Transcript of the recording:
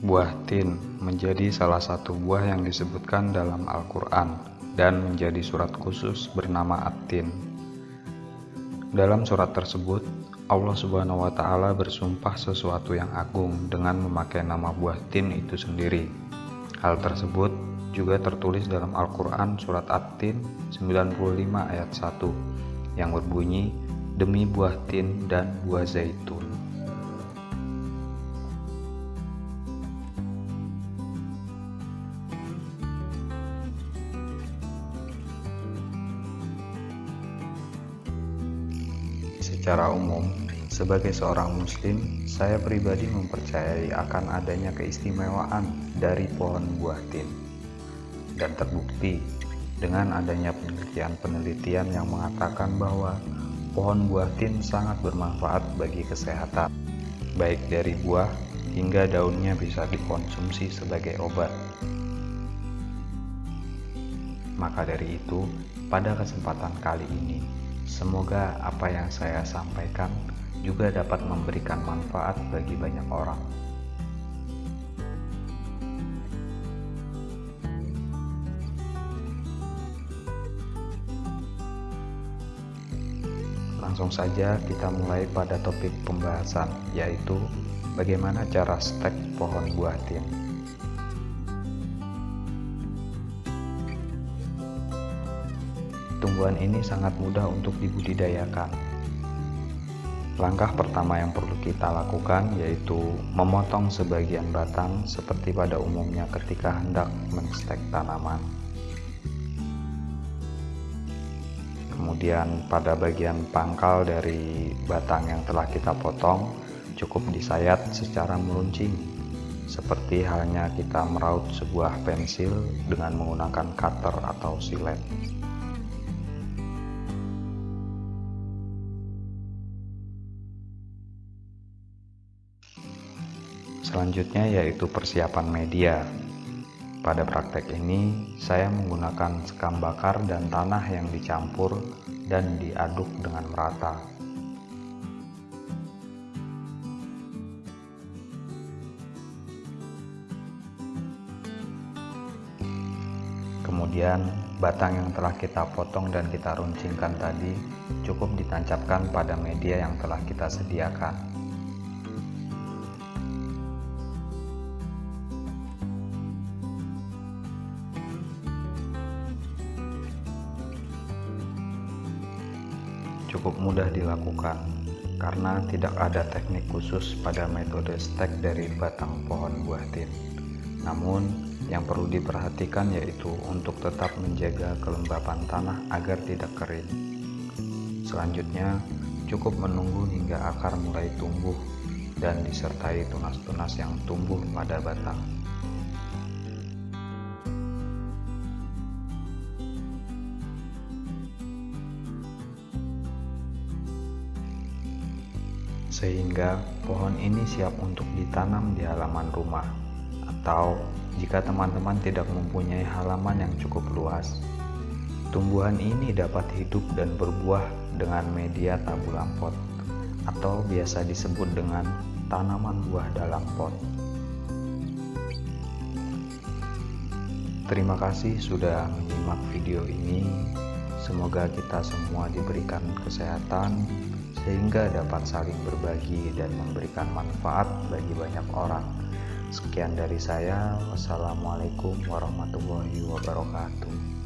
Buah tin menjadi salah satu buah yang disebutkan dalam Al-Quran dan menjadi surat khusus bernama At-Tin. Dalam surat tersebut, Allah Subhanahu wa Ta'ala bersumpah sesuatu yang agung dengan memakai nama buah tin itu sendiri. Hal tersebut juga tertulis dalam Al-Quran Surat At-Tin 95 ayat 1 yang berbunyi, Demi buah tin dan buah zaitun. Secara umum, sebagai seorang muslim, saya pribadi mempercayai akan adanya keistimewaan dari pohon buah tin. Dan terbukti dengan adanya penelitian-penelitian yang mengatakan bahwa pohon buah tin sangat bermanfaat bagi kesehatan, baik dari buah hingga daunnya bisa dikonsumsi sebagai obat. Maka dari itu, pada kesempatan kali ini, Semoga apa yang saya sampaikan juga dapat memberikan manfaat bagi banyak orang. Langsung saja kita mulai pada topik pembahasan, yaitu bagaimana cara stek pohon buah tin. Tumbuhan ini sangat mudah untuk dibudidayakan. Langkah pertama yang perlu kita lakukan yaitu memotong sebagian batang seperti pada umumnya ketika hendak menstek tanaman. Kemudian pada bagian pangkal dari batang yang telah kita potong cukup disayat secara meruncing seperti halnya kita meraut sebuah pensil dengan menggunakan cutter atau silet. Selanjutnya yaitu persiapan media. Pada praktek ini, saya menggunakan sekam bakar dan tanah yang dicampur dan diaduk dengan merata. Kemudian, batang yang telah kita potong dan kita runcingkan tadi cukup ditancapkan pada media yang telah kita sediakan. Cukup mudah dilakukan karena tidak ada teknik khusus pada metode stek dari batang pohon buah tin. Namun, yang perlu diperhatikan yaitu untuk tetap menjaga kelembapan tanah agar tidak kering. Selanjutnya, cukup menunggu hingga akar mulai tumbuh dan disertai tunas-tunas yang tumbuh pada batang. Sehingga pohon ini siap untuk ditanam di halaman rumah. Atau jika teman-teman tidak mempunyai halaman yang cukup luas tumbuhan ini dapat hidup dan berbuah dengan media tabulam pot atau biasa disebut dengan tanaman buah dalam pot. Terima kasih sudah menyimak video ini. Semoga kita semua diberikan kesehatan sehingga dapat saling berbagi dan memberikan manfaat bagi banyak orang. Sekian dari saya, wassalamualaikum warahmatullahi wabarakatuh.